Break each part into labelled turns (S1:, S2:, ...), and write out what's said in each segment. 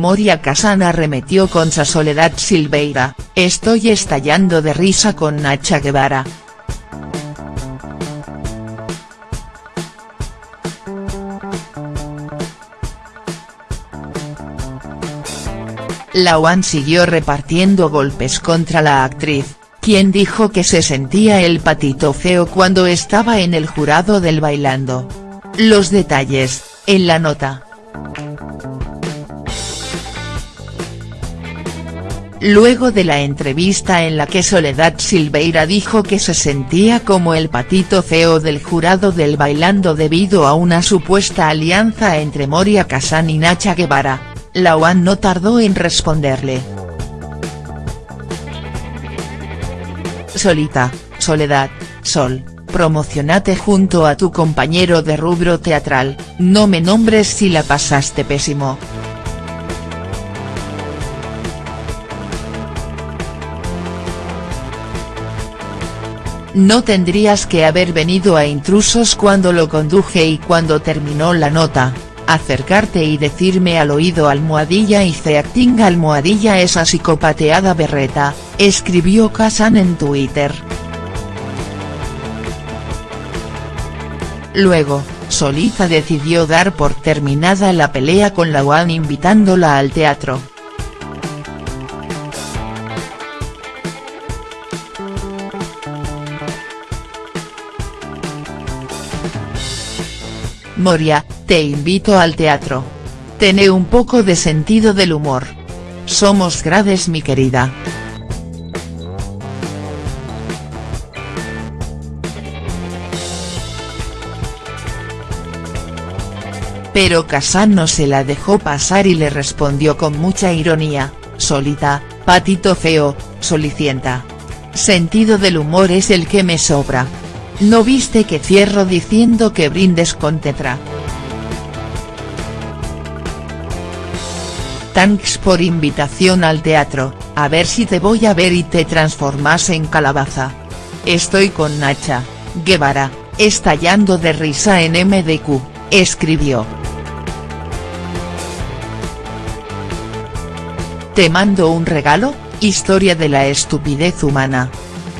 S1: Moria Kazan arremetió contra Soledad Silveira, estoy estallando de risa con Nacha Guevara. La UAN siguió repartiendo golpes contra la actriz, quien dijo que se sentía el patito feo cuando estaba en el jurado del Bailando. Los detalles, en la nota. Luego de la entrevista en la que Soledad Silveira dijo que se sentía como el patito feo del jurado del Bailando debido a una supuesta alianza entre Moria Kazan y Nacha Guevara, la UAN no tardó en responderle. Solita, Soledad, Sol, promocionate junto a tu compañero de rubro teatral, no me nombres si la pasaste pésimo. No tendrías que haber venido a intrusos cuando lo conduje y cuando terminó la nota, acercarte y decirme al oído almohadilla y ceacting almohadilla esa psicopateada berreta, escribió Kazan en Twitter. Luego, Solita decidió dar por terminada la pelea con la UAN invitándola al teatro. Moria, te invito al teatro. Tené un poco de sentido del humor. Somos grades mi querida. Pero Kazan no se la dejó pasar y le respondió con mucha ironía, solita, patito feo, solicienta. Sentido del humor es el que me sobra. ¿No viste que cierro diciendo que brindes con tetra?. Thanks por invitación al teatro, a ver si te voy a ver y te transformas en calabaza. Estoy con Nacha, Guevara, estallando de risa en MDQ, escribió. Te mando un regalo, historia de la estupidez humana.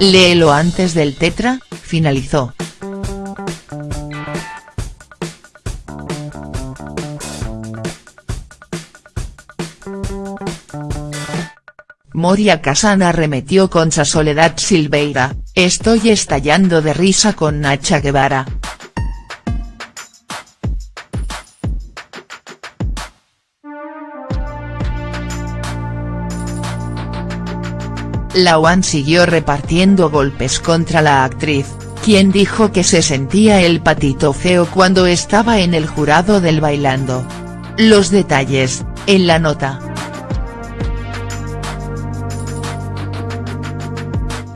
S1: Léelo antes del tetra, finalizó. Moria Kazan arremetió contra Soledad Silveira, estoy estallando de risa con Nacha Guevara. La UAN siguió repartiendo golpes contra la actriz, quien dijo que se sentía el patito feo cuando estaba en el jurado del Bailando. Los detalles, en la nota.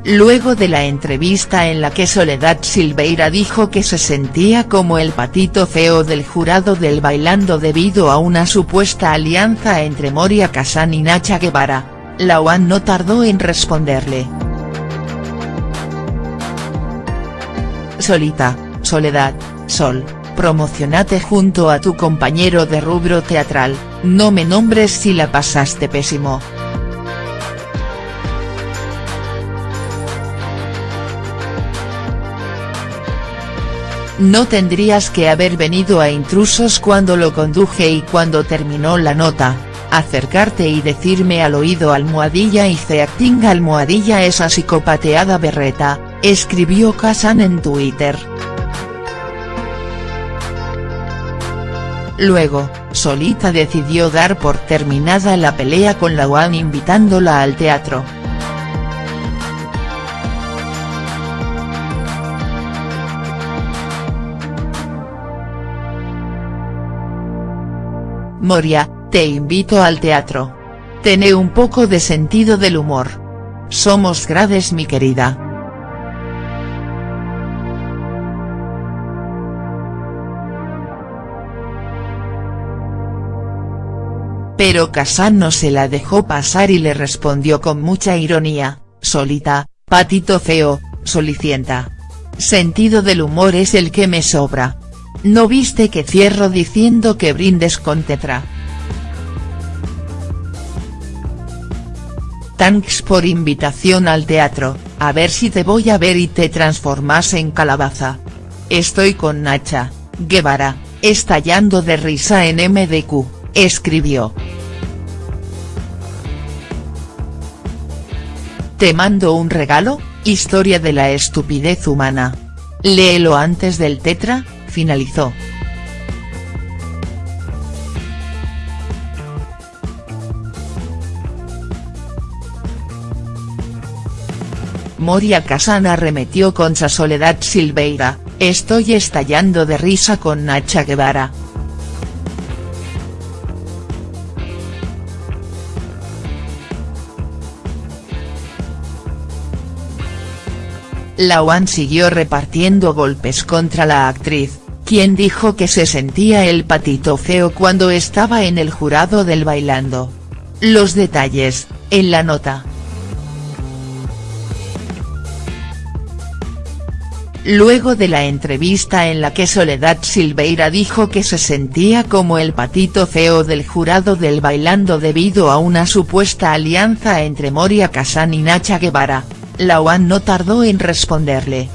S1: Luego de la entrevista en la que Soledad Silveira dijo que se sentía como el patito feo del jurado del Bailando debido a una supuesta alianza entre Moria Kazan y Nacha Guevara, la no tardó en responderle. Solita, Soledad, Sol, promocionate junto a tu compañero de rubro teatral, no me nombres si la pasaste pésimo. No tendrías que haber venido a intrusos cuando lo conduje y cuando terminó la nota, acercarte y decirme al oído almohadilla y ceacting almohadilla esa psicopateada berreta, escribió Kazan en Twitter. Luego, Solita decidió dar por terminada la pelea con la UAN invitándola al teatro. Moria, te invito al teatro. Tené un poco de sentido del humor. Somos grades mi querida. Pero Kazan no se la dejó pasar y le respondió con mucha ironía, solita, patito feo, solicienta. Sentido del humor es el que me sobra. ¿No viste que cierro diciendo que brindes con tetra?. Thanks por invitación al teatro, a ver si te voy a ver y te transformas en calabaza. Estoy con Nacha, Guevara, estallando de risa en MDQ, escribió. Te mando un regalo, historia de la estupidez humana. Léelo antes del tetra, finalizó. Moria Kazan arremetió contra Soledad Silveira, estoy estallando de risa con Nacha Guevara. La UAN siguió repartiendo golpes contra la actriz, quien dijo que se sentía el patito feo cuando estaba en el jurado del Bailando. Los detalles, en la nota. Luego de la entrevista en la que Soledad Silveira dijo que se sentía como el patito feo del jurado del Bailando debido a una supuesta alianza entre Moria Kazan y Nacha Guevara, la UAN no tardó en responderle.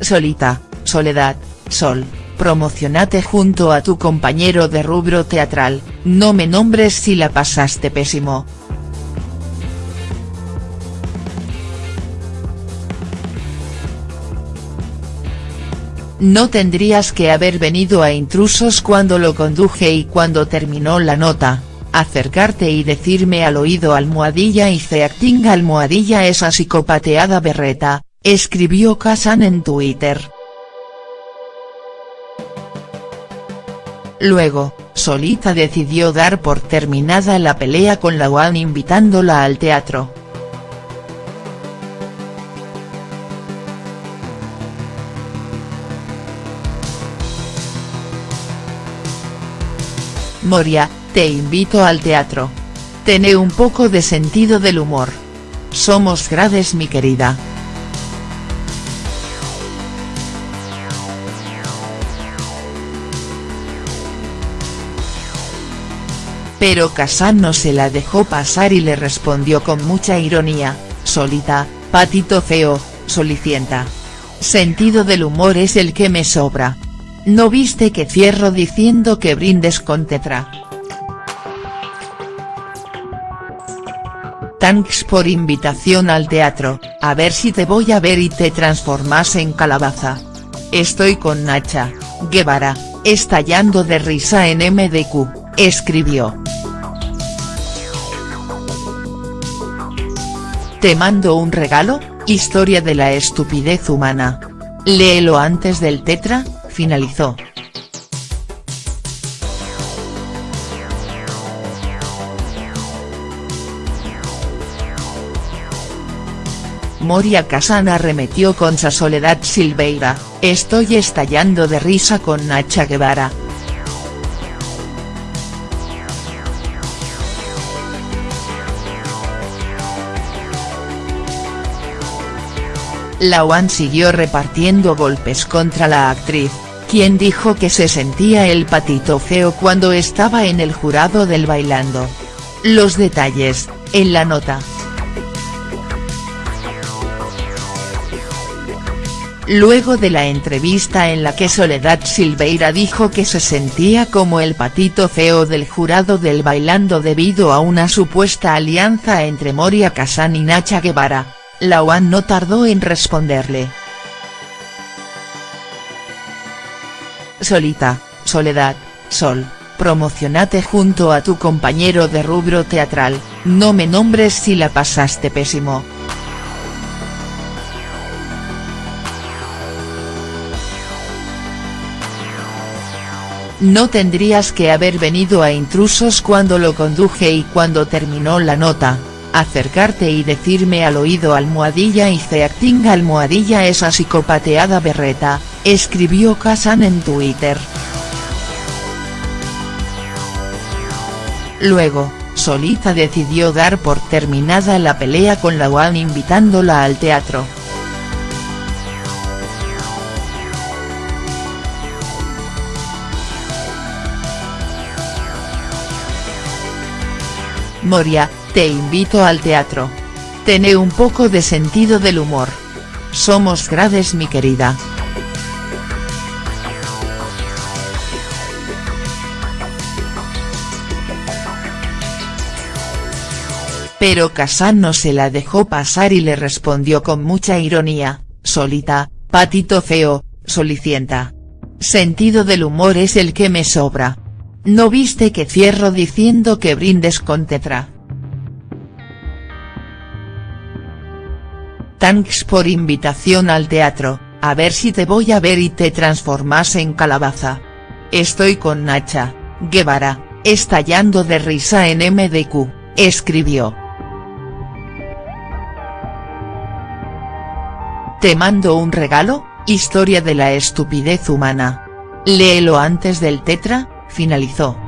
S1: Solita, Soledad, Sol, promocionate junto a tu compañero de rubro teatral, no me nombres si la pasaste pésimo. No tendrías que haber venido a intrusos cuando lo conduje y cuando terminó la nota, acercarte y decirme al oído almohadilla y ceacting almohadilla esa psicopateada berreta, escribió Kazan en Twitter. Luego, Solita decidió dar por terminada la pelea con la UAN invitándola al teatro. Moria, te invito al teatro. Tené un poco de sentido del humor. Somos grades mi querida. Pero Kazan no se la dejó pasar y le respondió con mucha ironía, solita, patito feo, solicienta. Sentido del humor es el que me sobra. ¿No viste que cierro diciendo que brindes con tetra?. Thanks por invitación al teatro, a ver si te voy a ver y te transformas en calabaza. Estoy con Nacha, Guevara, estallando de risa en MDQ, escribió. Te mando un regalo, historia de la estupidez humana. Léelo antes del tetra, finalizó. Moria Kazan arremetió contra Soledad Silveira, estoy estallando de risa con Nacha Guevara. La UAN siguió repartiendo golpes contra la actriz, quien dijo que se sentía el patito feo cuando estaba en el jurado del Bailando. Los detalles, en la nota. Luego de la entrevista en la que Soledad Silveira dijo que se sentía como el patito feo del jurado del Bailando debido a una supuesta alianza entre Moria Kazan y Nacha Guevara, la UAN no tardó en responderle. Solita, Soledad, Sol, promocionate junto a tu compañero de rubro teatral, no me nombres si la pasaste pésimo. No tendrías que haber venido a intrusos cuando lo conduje y cuando terminó la nota, acercarte y decirme al oído almohadilla y ceacting almohadilla esa psicopateada berreta, escribió Kazan en Twitter. Luego, Solita decidió dar por terminada la pelea con la UAN invitándola al teatro. Moria, te invito al teatro. Tené un poco de sentido del humor. Somos grades mi querida. Pero Kazan no se la dejó pasar y le respondió con mucha ironía, solita, patito feo, solicienta. Sentido del humor es el que me sobra. ¿No viste que cierro diciendo que brindes con tetra? Thanks por invitación al teatro, a ver si te voy a ver y te transformas en calabaza. Estoy con Nacha, Guevara, estallando de risa en MDQ, escribió. Te mando un regalo, historia de la estupidez humana. Léelo antes del tetra, finalizó.